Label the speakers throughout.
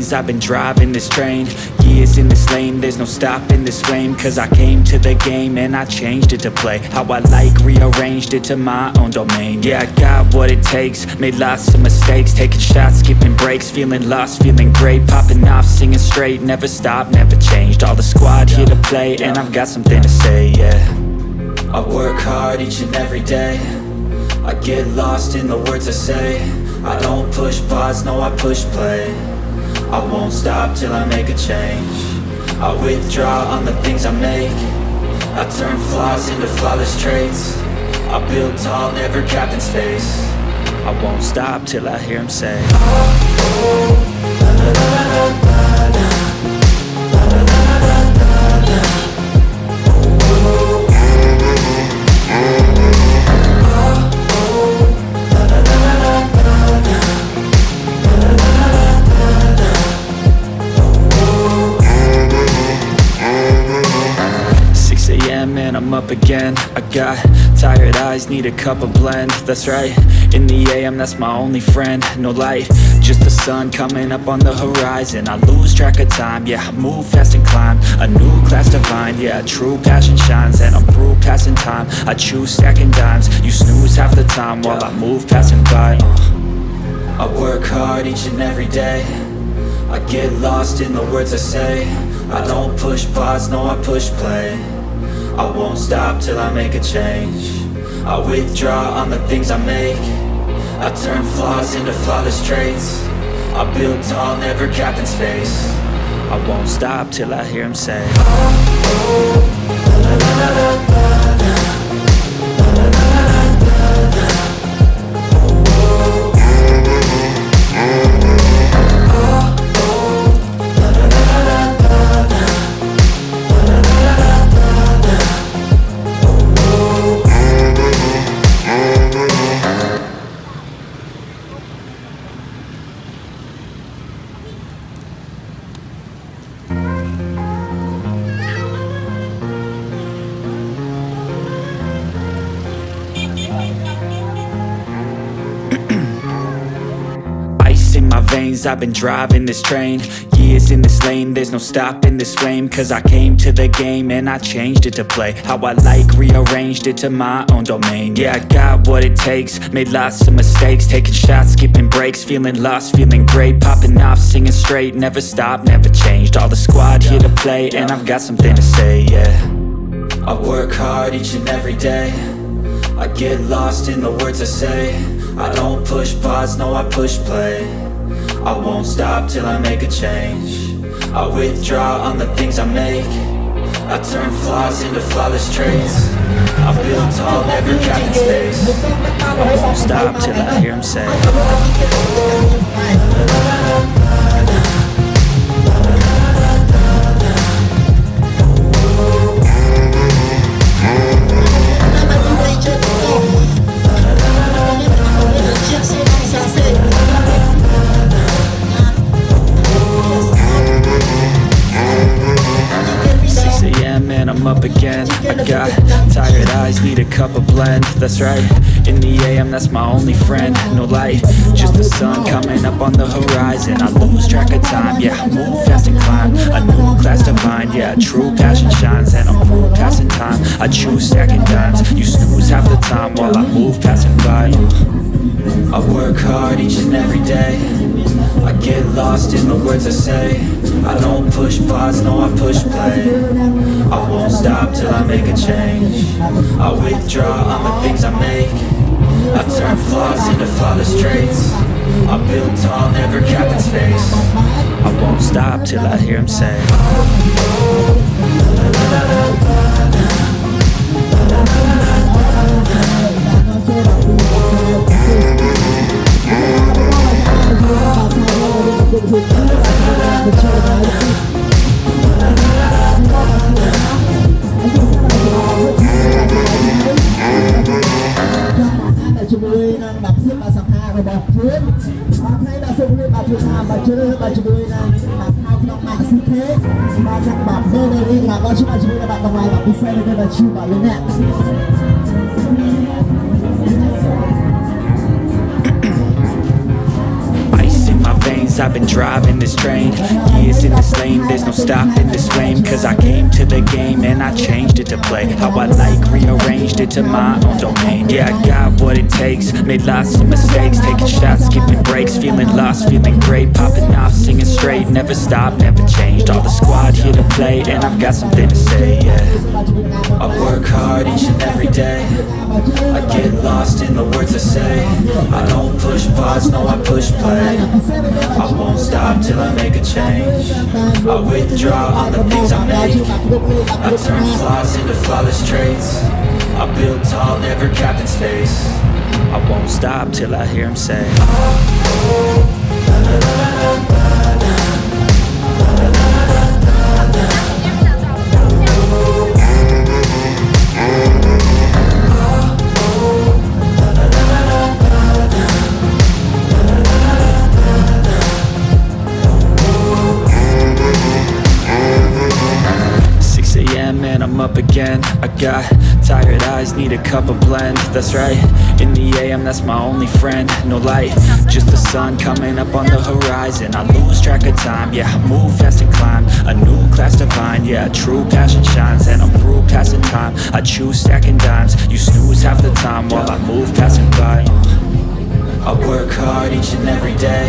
Speaker 1: veins, I've been driving this train. Years in this lane, there's no stopping this flame. Cause I came to the game and I changed it to play How I like, rearranged it to my own domain. Yeah, I got what it takes, made lots of mistakes. Taking shots, skipping breaks, feeling lost, feeling great. Popping off, singing straight, never stopped, never changed. All the squad here to play and I've got something to say, yeah. I work hard each and every day. I get lost in the words I say. I don't push pause, no I push play I won't stop till I make a change. I withdraw on the things I make. I turn flaws into flawless traits. I build tall, never capped in space. I won't stop till I hear him say oh, oh, and I'm up again. I got tired eyes, need a cup of blend. That's right, in the AM that's my only friend. No light, just the sun coming up on the horizon. I lose track of time, yeah, I move fast and climb. A new class divine, yeah, true passion shines. And I'm through passing time, I choose stacking dimes. You snooze half the time while I move passing by. Uh. I work hard each and every day. I get lost in the words I say. I don't push pause, no I push play I won't stop till I make a change I withdraw on the things I make I turn flaws into flawless traits I build tall, never capped in space I won't stop till I hear him say Ice I've been driving this train. Years in this lane, there's no stopping this flame. Cause I came to the game and I changed it to play How I like, rearranged it to my own domain. Yeah, I got what it takes, made lots of mistakes Taking shots, skipping breaks, feeling lost, feeling great Popping off, singing straight, never stopped, never changed. All the squad here to play and I've got something to say, yeah. I work hard each and every day. I get lost in the words I say. I don't push pause, no I push play I won't stop till I make a change. I withdraw on the things I make. I turn flaws into flawless traits. I build tall, never capped in space. I won't stop till I hear him say got tired eyes, need a cup of blend. That's right, in the AM that's my only friend. No light, just the sun coming up on the horizon. I lose track of time, yeah, I move fast and climb. A new class divine, yeah, true passion shines. And I'm through passing time, I choose stacking dimes You snooze half the time while I move passing by. I work hard each and every day I get lost in the words I say. I don't push pause, no I push play. I won't stop till I make a change. I withdraw on the things I make. I turn flaws into flawless traits. I build tall, never cap in space. I won't stop till I hear him say. Ice in my veins, veins, I've been driving this train. Years in this lane, there's no stopping this flame. Cause I came to the game and I changed it to play. How I like, rearranged it to my own domain. Yeah, I got what it takes, made lots of mistakes. Taking shots, skipping breaks, feeling lost, feeling great. Popping off, singing straight, never stopped, never changed. All the squad here to play and I've got something to say, yeah. I work hard each and every day. I get lost in the words I say. I don't push pause, no I push play. I won't stop till I make a change. I withdraw on the things I make I turn flaws into flawless traits. I build tall, never capped in space. I won't stop till I hear him say. and got tired eyes, need a cup of blend. That's right, in the AM that's my only friend. No light, just the sun coming up on the horizon. I lose track of time, yeah, I move fast and climb. A new class divine, yeah, true passion shines. And I'm through passing time, I choose stacking dimes. You snooze half the time while I move passing by. I work hard each and every day.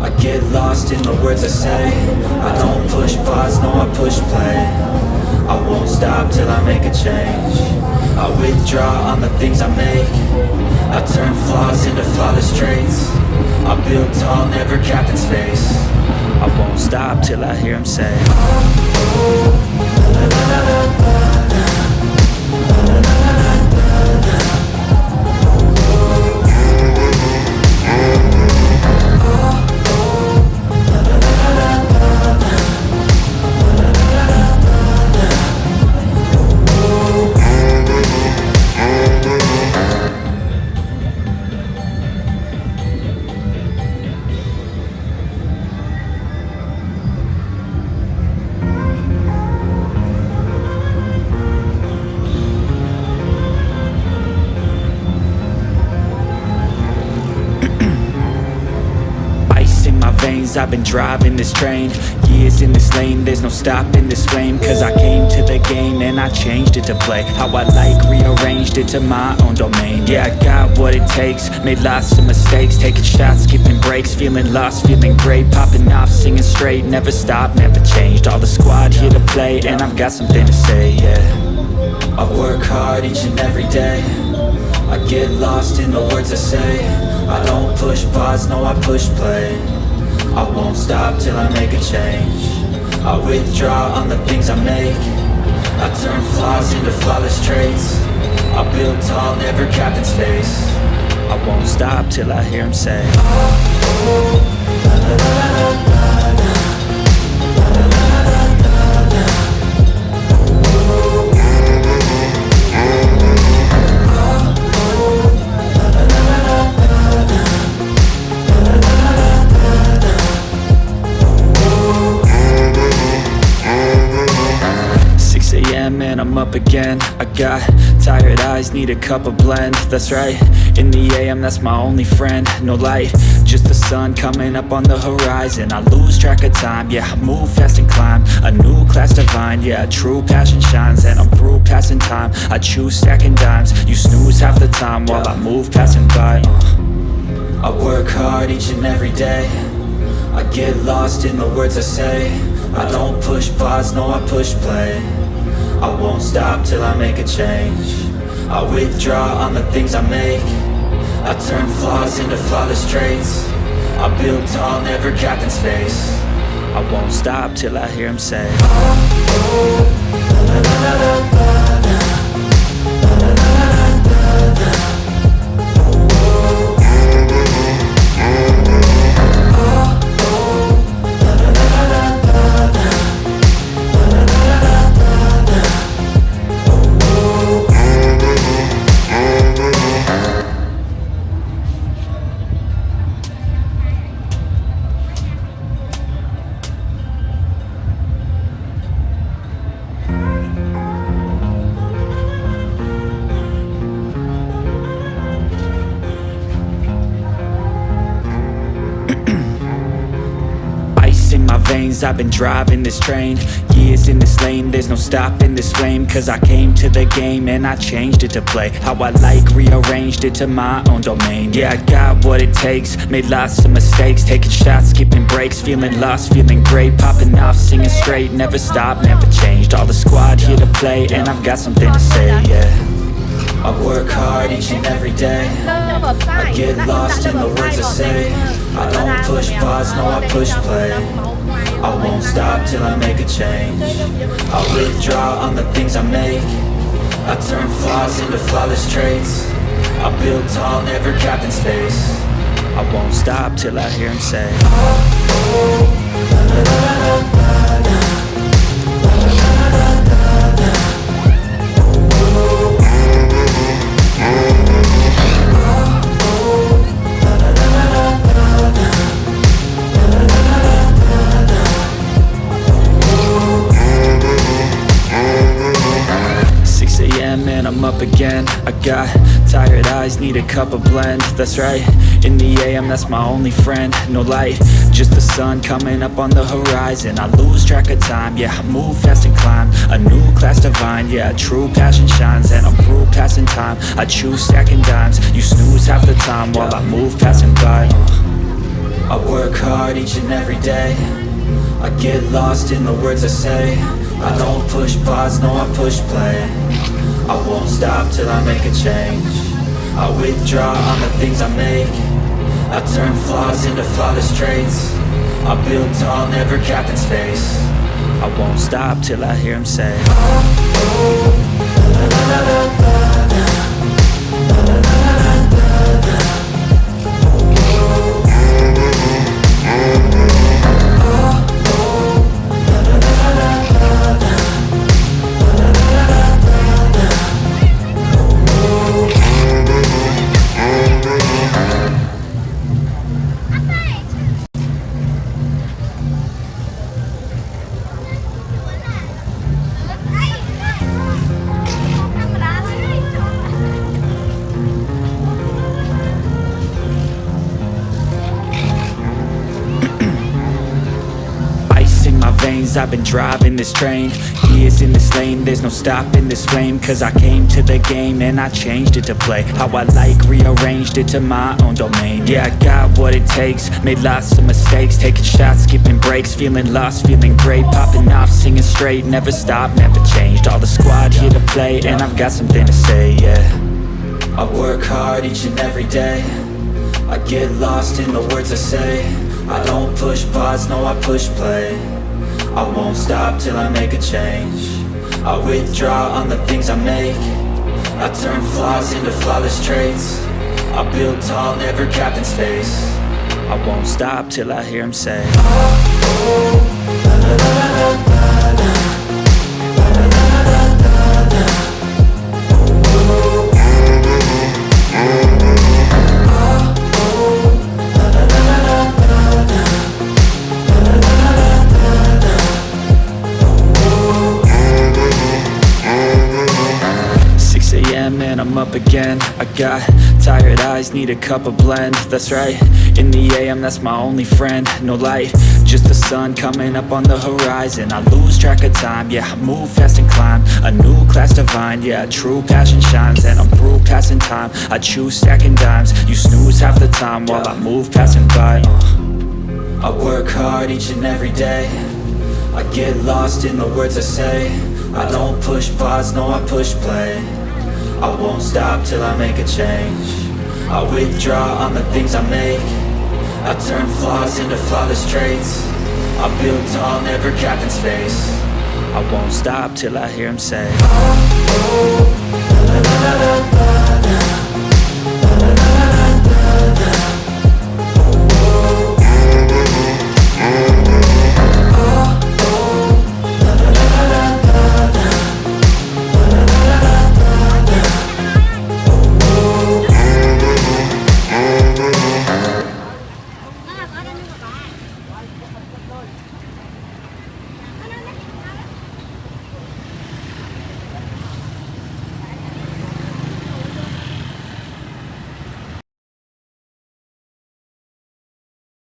Speaker 1: I get lost in the words I say. I don't push pause, no I push play I won't stop till I make a change. I withdraw on the things I make. I turn flaws into flawless traits. I build tall, never capped in space. I won't stop till I hear him say I've been driving this train. Years in this lane, there's no stopping this flame. Cause I came to the game and I changed it to play. How I like, rearranged it to my own domain. Yeah, I got what it takes, made lots of mistakes. Taking shots, skipping breaks, feeling lost, feeling great. Popping off, singing straight, never stopped, never changed. All the squad here to play and I've got something to say, yeah. I work hard each and every day. I get lost in the words I say. I don't push pause, no I push play I won't stop till I make a change I withdraw on the things I make I turn flaws into flawless traits I build tall, never capped in space I won't stop till I hear him say I'm got tired eyes, need a cup of blend. That's right, in the AM that's my only friend. No light, just the sun coming up on the horizon. I lose track of time, yeah, move fast and climb. A new class divine, yeah, true passion shines. And I'm through passing time, I choose stacking dimes. You snooze half the time while I move passing by uh. I work hard each and every day. I get lost in the words I say. I don't push pause, no I push play I won't stop till I make a change I withdraw on the things I make I turn flaws into flawless traits I build tall, never capped in space I won't stop till I hear him say veins, I've been driving this train. Years in this lane, there's no stopping this flame. Cause I came to the game and I changed it to play How I like, rearranged it to my own domain. Yeah, I got what it takes, made lots of mistakes. Taking shots, skipping breaks, feeling lost, feeling great. Popping off, singing straight, never stopped, never changed. All the squad here to play and I've got something to say, yeah. I work hard each and every day. I get lost in the words I say. I don't push pause, no I push play I won't stop till I make a change. I withdraw on the things I make. I turn flaws into flawless traits. I build tall, never capped in space. I won't stop till I hear him say. and I'm up again. I got tired eyes, need a cup of blend. That's right, in the AM that's my only friend. No light, just the sun coming up on the horizon. I lose track of time, yeah, I move fast and climb. A new class divine, yeah, true passion shines. And I'm through passing time, I choose stacking dimes. You snooze half the time while I move passing by. I work hard each and every day. I get lost in the words I say. I don't push pause, no I push play I won't stop till I make a change I withdraw on the things I make I turn flaws into flawless traits I build tall, never capped in space I won't stop till I hear him say I've been driving this train Years in this lane There's no stopping this flame. Cause I came to the game And I changed it to play. How I like Rearranged it to my own domain. Yeah, I got what it takes Made lots of mistakes. Taking shots, skipping breaks Feeling lost, feeling great. Popping off, singing straight Never stopped, never changed. All the squad here to play And I've got something to say, yeah. I work hard each and every day. I get lost in the words I say. I don't push pause, no I push play I won't stop till I make a change I withdraw on the things I make I turn flaws into flawless traits I build tall, never capped in space I won't stop till I hear him say up I got tired eyes, need a cup of blend. That's right, in the AM that's my only friend. No light, just the sun coming up on the horizon. I lose track of time, yeah, I move fast and climb. A new class divine, yeah, true passion shines. And I'm through passing time, I choose stacking dimes. You snooze half the time while I move passing by. Uh. I work hard each and every day. I get lost in the words I say. I don't push pause, no I push play I won't stop till I make a change I withdraw on the things I make I turn flaws into flawless traits I build tall, never capped in space I won't stop till I hear him say oh, oh.